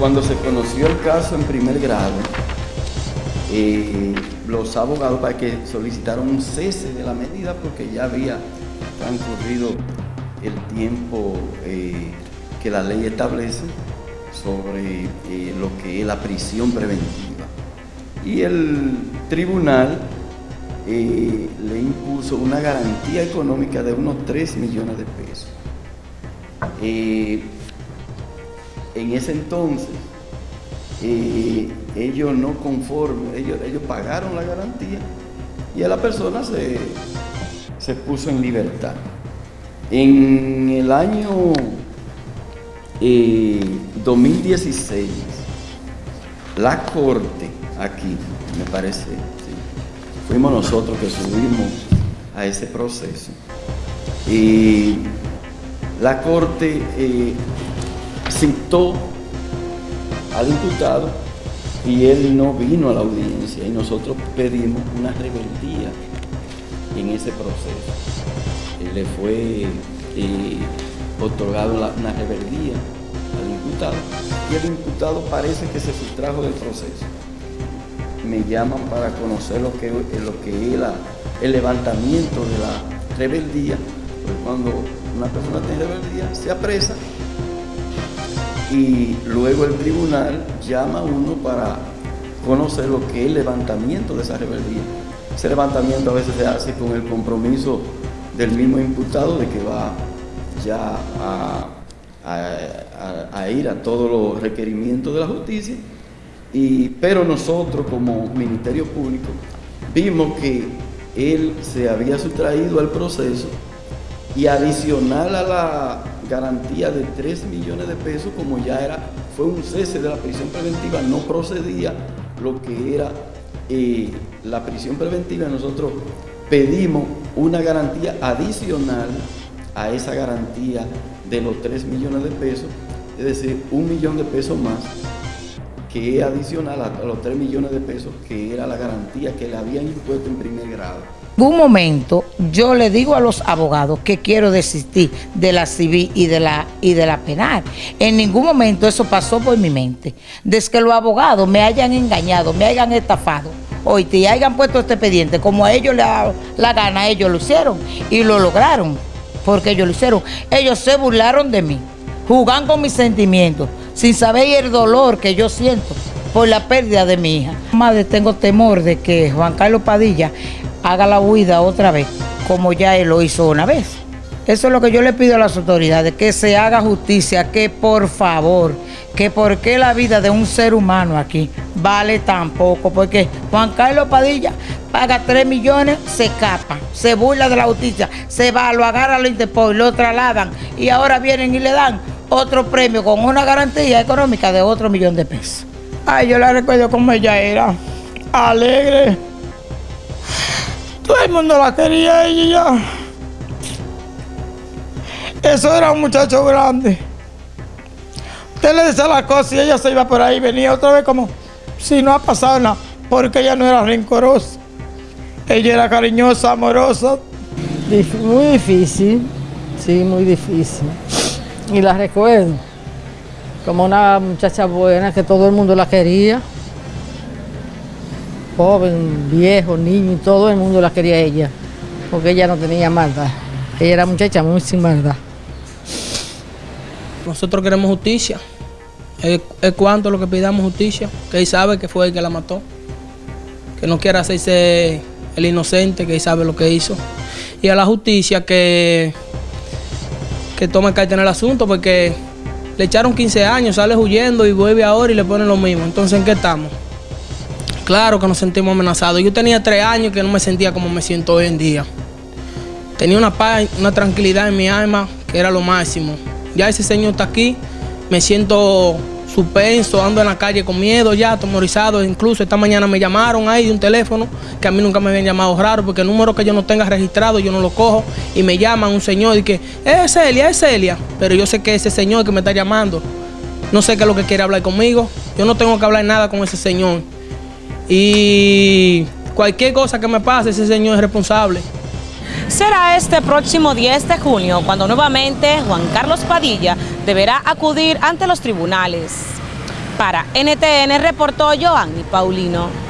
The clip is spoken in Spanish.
cuando se conoció el caso en primer grado, eh, los abogados para que solicitaron un cese de la medida porque ya había transcurrido el tiempo eh, que la ley establece sobre eh, lo que es la prisión preventiva. Y el tribunal le impuso una garantía económica de unos 3 millones de pesos. En ese entonces, ellos no conformes, ellos, ellos pagaron la garantía y a la persona se, se puso en libertad. En el año 2016, eh, la corte aquí, me parece, fuimos nosotros que subimos a ese proceso. Y la corte eh, citó al imputado y él no vino a la audiencia y nosotros pedimos una rebeldía en ese proceso. le fue eh, otorgado una rebeldía al imputado y el imputado parece que se sustrajo del proceso. Me llaman para conocer lo que, lo que es el levantamiento de la rebeldía, cuando una persona tiene rebeldía se apresa y luego el tribunal llama a uno para conocer lo que es el levantamiento de esa rebeldía. Ese levantamiento a veces se hace con el compromiso del mismo imputado de que va ya a, ir a todos los requerimientos de la justicia, y, pero nosotros como Ministerio Público vimos que él se había sustraído al proceso y adicional a la garantía de 3 millones de pesos, como ya era, fue un cese de la prisión preventiva, no procedía lo que era eh, la prisión preventiva, nosotros pedimos una garantía adicional a esa garantía de los 3 millones de pesos, es decir, un millón de pesos más, que es adicional a los 3 millones de pesos, que era la garantía que le habían impuesto en primer grado un momento yo le digo a los abogados que quiero desistir de la civil y de la, y de la penal. En ningún momento eso pasó por mi mente. Desde que los abogados me hayan engañado, me hayan estafado, hoy te hayan puesto este expediente, como a ellos la, la gana, ellos lo hicieron y lo lograron, porque ellos lo hicieron. Ellos se burlaron de mí, jugan con mis sentimientos, sin saber el dolor que yo siento por la pérdida de mi hija. Madre, tengo temor de que Juan Carlos Padilla haga la huida otra vez, como ya él lo hizo una vez. Eso es lo que yo le pido a las autoridades, que se haga justicia, que por favor, que por qué la vida de un ser humano aquí vale tan poco, porque Juan Carlos Padilla paga 3 millones, se escapa, se burla de la justicia, se va, lo agarra al Interpol, lo trasladan y ahora vienen y le dan otro premio con una garantía económica de otro millón de pesos. Ay, yo la recuerdo como ella era, alegre todo el mundo la quería ella Eso era un muchacho grande. Usted le decía la cosa y ella se iba por ahí, venía otra vez como si no ha pasado nada, porque ella no era rencorosa. Ella era cariñosa, amorosa. Muy difícil, sí, muy difícil. Y la recuerdo como una muchacha buena que todo el mundo la quería joven, viejo, niño, todo el mundo la quería ella, porque ella no tenía maldad. Ella era muchacha muy sin maldad. Nosotros queremos justicia. Es, cuanto lo que pidamos justicia, que él sabe que fue el que la mató. Que no quiera hacerse el inocente, que él sabe lo que hizo. Y a la justicia que, que tome carta en el asunto, porque le echaron 15 años, sale huyendo y vuelve ahora y le ponen lo mismo. Entonces, ¿en qué estamos? Claro que nos sentimos amenazados. Yo tenía tres años que no me sentía como me siento hoy en día. Tenía una paz, una tranquilidad en mi alma que era lo máximo. Ya ese señor está aquí, me siento suspenso, ando en la calle con miedo ya, atemorizado. Incluso esta mañana me llamaron ahí de un teléfono que a mí nunca me habían llamado raro porque el número que yo no tenga registrado yo no lo cojo y me llaman un señor y que es Celia, es Celia. Pero yo sé que ese señor que me está llamando, no sé qué es lo que quiere hablar conmigo. Yo no tengo que hablar nada con ese señor. Y cualquier cosa que me pase, ese señor es responsable. Será este próximo 10 de junio cuando nuevamente Juan Carlos Padilla deberá acudir ante los tribunales. Para NTN reportó Joanny Paulino.